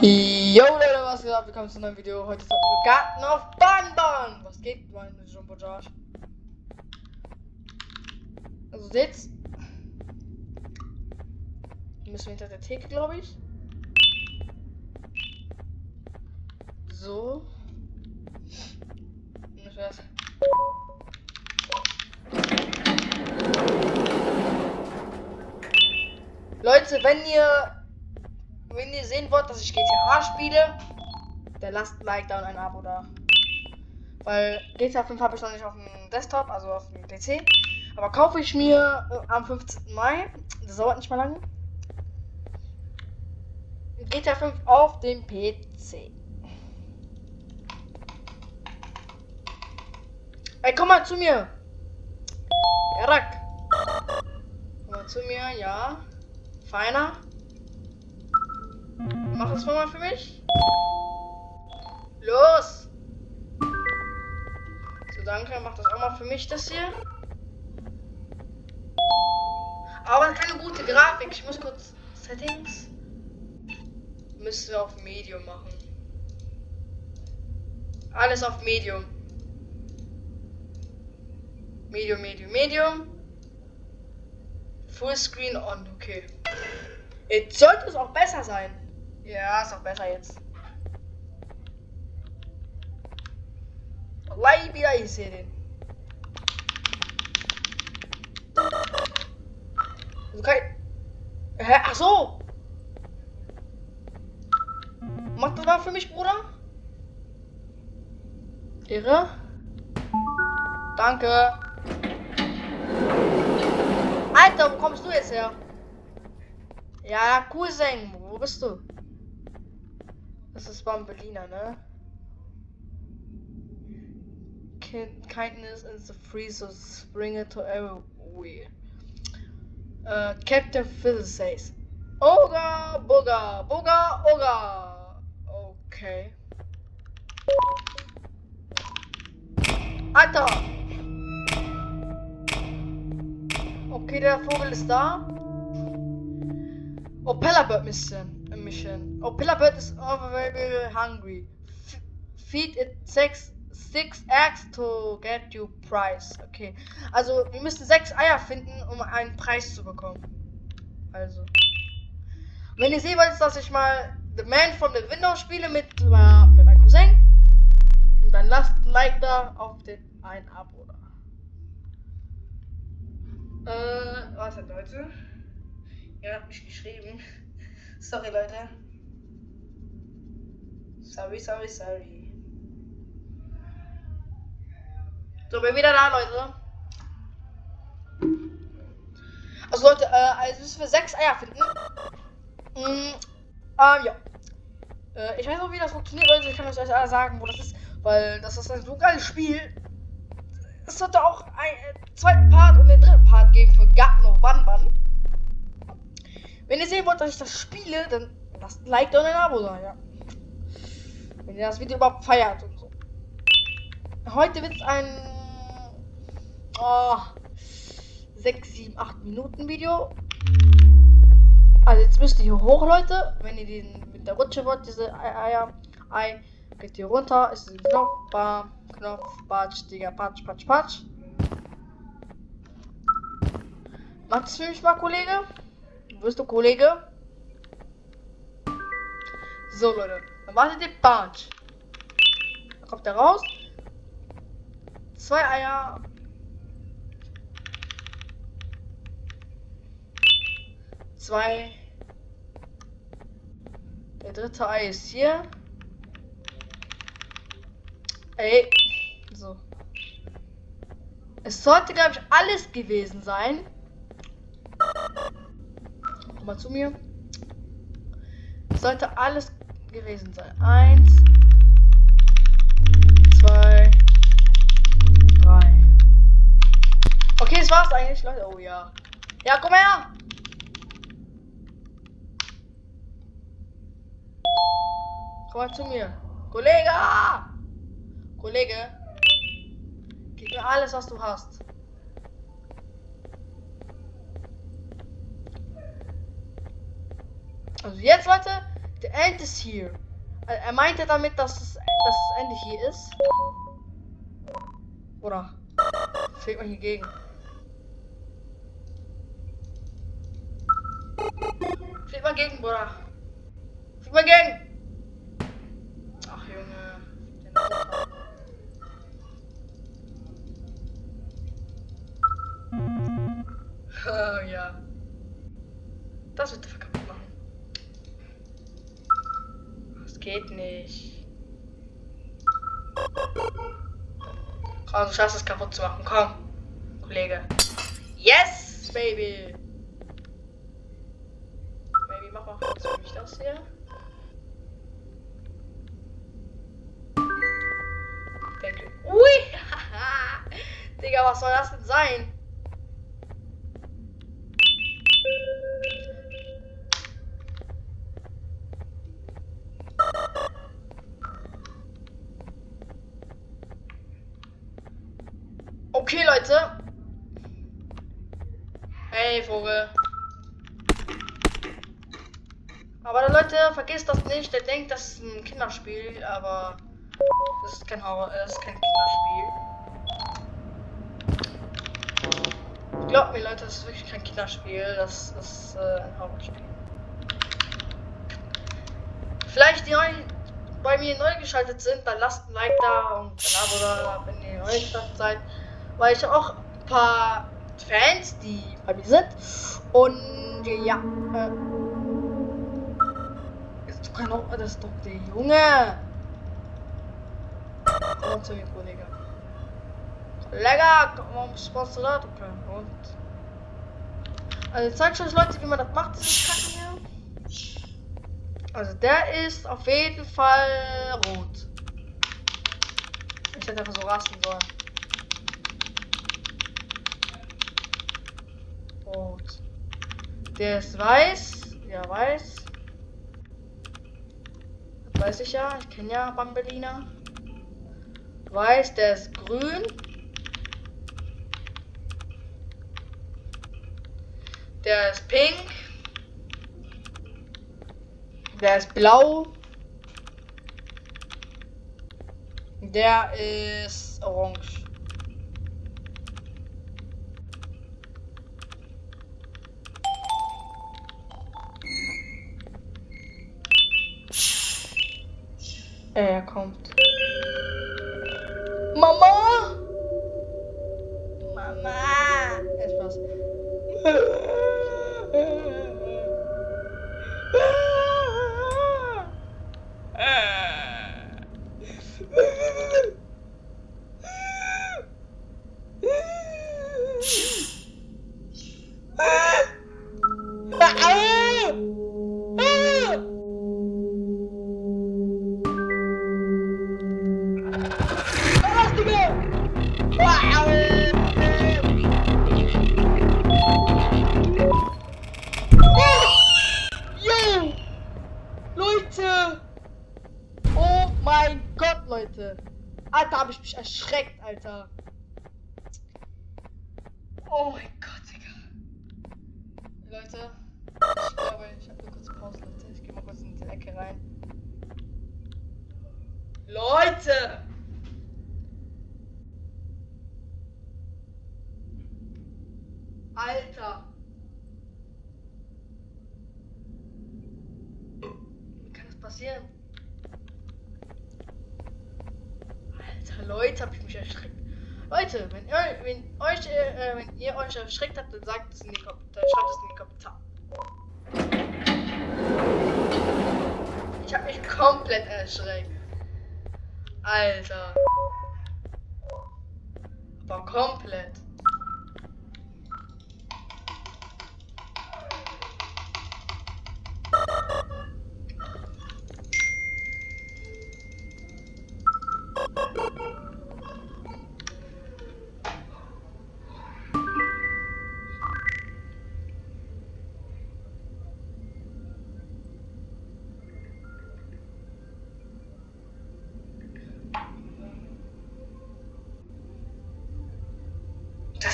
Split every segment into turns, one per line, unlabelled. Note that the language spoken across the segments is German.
Jo Leute, was geht ab? Willkommen zu einem neuen Video. Heute ist wir Garten auf Bahnbahn. Was geht, mein Jumbo Josh? Also seht's. Müssen wir hinter der Theke, glaube ich. So. Und das Leute, wenn ihr wenn ihr sehen wollt, dass ich GTA spiele, dann lasst ein Like da und ein Abo da. Weil GTA 5 habe ich noch nicht auf dem Desktop, also auf dem PC. Aber kaufe ich mir äh, am 15. Mai. Das dauert nicht mal lange. GTA 5 auf dem PC. Ey, komm mal zu mir. Erak. Komm mal zu mir, ja. Feiner. Mach es mal für mich. Los! So, danke. Mach das auch mal für mich, das hier. Aber keine gute Grafik. Ich muss kurz Settings. Müssen wir auf Medium machen. Alles auf Medium. Medium, Medium, Medium. Full Screen on, okay. Jetzt sollte es auch besser sein. Ja, ist auch besser jetzt. Wallahi wieder ich sehe den. Okay. Hä? Ach so. Mach das mal für mich, Bruder. Irre. Danke. Alter, wo kommst du jetzt her? Ja, Cousin, wo bist du? Das ist beim Berliner, ne? Kindness is the freeze of spring to everywhere. Uh, Captain Phil says. Oga, boga, boga, oga. Okay. Alter! Okay, der Vogel ist da. Oh, Pellerbird Mission. Mission. Oh, Pillar is very hungry. F feed it six, six eggs to get you prize. Okay. Also, wir müssen sechs Eier finden, um einen Preis zu bekommen. Also. Wenn ihr sehen wollt, dass ich mal The Man from the Window spiele mit, äh, mit meinem Cousin, dann lasst ein Like da auf den ein Abo da. Äh, was hat Leute? Ihr habt mich geschrieben. Sorry, Leute. Sorry, sorry, sorry. So, bin wieder da, Leute. Also, Leute, äh, also müssen wir sechs Eier finden. Mm, ähm, ja. Äh, ich weiß auch, wie das funktioniert, Leute. Ich kann euch alle sagen, wo das ist. Weil das ist ein so geiles Spiel. Es sollte auch einen äh, zweiten Part und den dritten Part geben für Garten of Banban. Wenn ihr sehen wollt, dass ich das spiele, dann lasst ein Like und ein Abo da, ja. Wenn ihr das Video überhaupt feiert und so. Heute wird es ein oh, 6, 7, 8 Minuten Video. Also jetzt müsst ihr hier hoch, Leute. Wenn ihr den mit der Rutsche wollt, diese Eier, Ei, geht ihr runter. Ist ein Knopf, bam, Knopf, Patsch, Digga, Patsch, Patsch, Patsch. Macht es für mich mal, Kollege? Wirst du, Kollege? So, Leute. Dann wartet ihr Punch. Dann kommt er raus. Zwei Eier. Zwei. Der dritte Ei ist hier. Ey. So. Es sollte, glaube ich, alles gewesen sein mal zu mir. Sollte alles gewesen sein. Eins, zwei, drei. Okay, das war's eigentlich, Leute. Oh ja. Ja, komm her! Komm mal zu mir. Kollege! Kollege! Gib mir alles, was du hast. Also jetzt, Leute, The end is here. Er meinte damit, dass es, dass das Ende hier ist. Oder? Fehlt man hier gegen. Flieg mal gegen, Bruder. Flieg mal gegen. Ach, Junge. ja. Das wird er kaputt machen. Das geht nicht. Komm, du schaffst es kaputt zu machen. Komm, Kollege. Yes, Baby. Jetzt nehme ich das hier. Ui! Digga, was soll das denn sein? Okay, Leute. Hey, Vogel. Aber Leute, vergisst das nicht. Der denkt, das ist ein Kinderspiel, aber das ist kein Horror, das ist kein Kinderspiel. Glaubt mir, Leute, das ist wirklich kein Kinderspiel. Das ist äh, ein Horrorspiel. Vielleicht die neu bei mir neu geschaltet sind, dann lasst ein Like da und ein Abo da, wenn ihr neu gestartet seid. Weil ich auch ein paar Fans, die bei mir sind. Und ja, äh, kann auch, das doch der Junge. Und zu dem Kollege. Kollege, warum spaßt du da? Okay, und. Also zeigt euch Leute, wie man das macht, das Kacken hier. Also der ist auf jeden Fall rot. Ich hätte einfach so rasten sollen. Rot. Der ist weiß. Ja, weiß. Weiß ich ja. Ich kenne ja Bambelina. Weiß, der ist grün. Der ist pink. Der ist blau. Der ist orange. Er kommt. Mama! Mama! Etwas. Leute. Alter, habe ich mich erschreckt, Alter. Oh mein Gott, Digga. Leute, ich glaube, ich habe nur kurz Pause, Leute. Ich gehe mal kurz in die Ecke rein. Leute! Alter! Wie kann das passieren? Leute, habe ich mich erschreckt. Leute, wenn ihr, wenn euch, äh, wenn ihr euch erschreckt habt, dann sagt es in die Kommentare, schreibt es in die Kommentare. Ich habe mich komplett erschreckt. Alter. Aber komplett.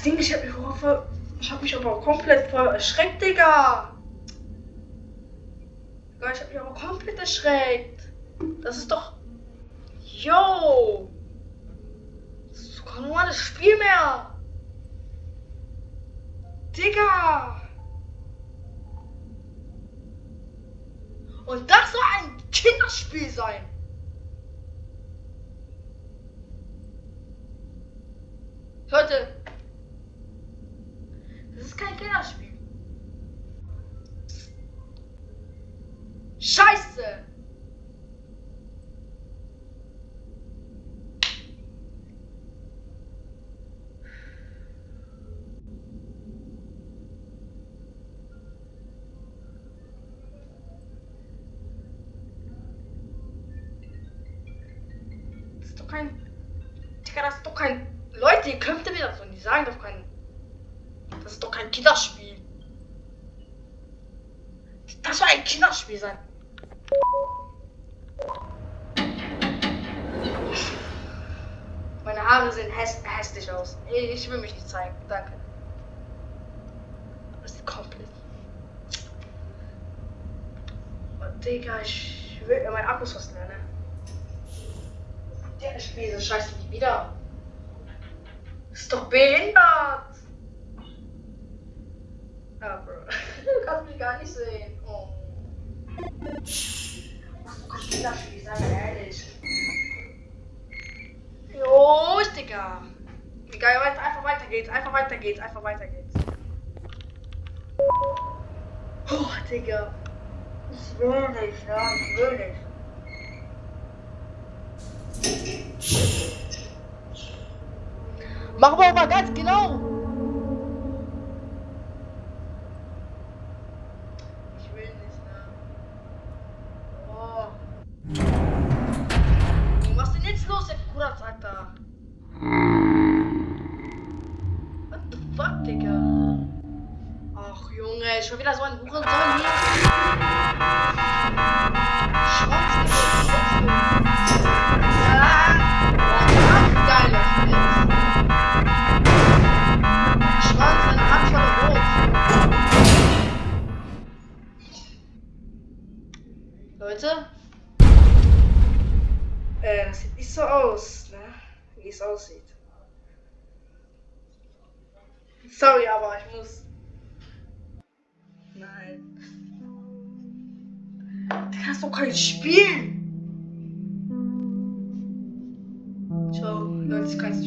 Das Ding, ich hab mich, hoffe, ich hab mich aber komplett erschreckt, Digga. Ich hab mich aber komplett erschreckt. Das ist doch. Yo! Das ist kein normales Spiel mehr. Digga! Und das soll ein Kinderspiel sein. Leute, das ist kein Kinderspiel. Scheiße! Das ist doch kein. Digga, das ist doch kein. Leute, ihr könnt mir das und die sagen doch kein. Das ist doch kein Kinderspiel. Das soll ein Kinderspiel sein. Meine Haare sehen häss hässlich aus. Ich will mich nicht zeigen. Danke. Das ist komplett. Oh, Digga, ich will mein Akku ist fast leer, ne? Der spielt das Scheiße nie wieder. Ist doch behindert! Ah. Du kannst mich gar nicht sehen. Oh. Du kannst spielen, sei mal ehrlich. Jo, Digga. Egal, einfach weiter geht's, einfach weiter geht's, einfach weiter geht's. Oh, Digga. Ich will nicht, ja, ich will nicht. Machen wir aber ganz genau. What the fuck, Digga? Ach, Junge, schon wieder so ein Hurensohn hier. Leute? Äh, das sieht nicht so aus? Wie es aussieht. Sorry, aber ich muss. Nein. Du kannst doch kein spielen! Ciao, Leute, ich kann's